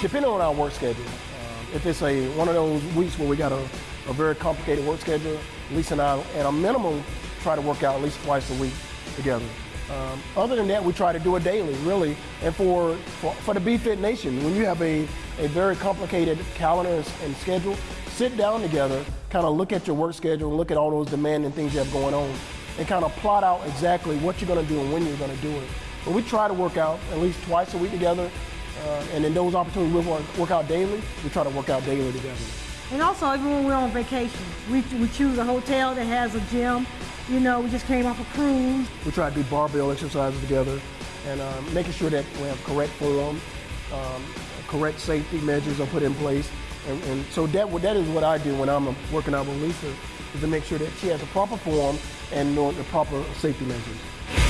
depending on our work schedule. Um, if it's a one of those weeks where we got a, a very complicated work schedule, Lisa and I, at a minimum, try to work out at least twice a week together. Um, other than that, we try to do it daily, really. And for, for, for the BFit Nation, when you have a, a very complicated calendar and, and schedule, sit down together, kind of look at your work schedule, look at all those demanding things you have going on, and kind of plot out exactly what you're going to do and when you're going to do it. But we try to work out at least twice a week together, uh, and in those opportunities we work, work out daily, we try to work out daily together. And also, even when we're on vacation, we, we choose a hotel that has a gym. You know, we just came off a cruise. We try to do barbell exercises together and um, making sure that we have correct form, um, correct safety measures are put in place. And, and so that, that is what I do when I'm working out with Lisa, is to make sure that she has the proper form and the proper safety measures.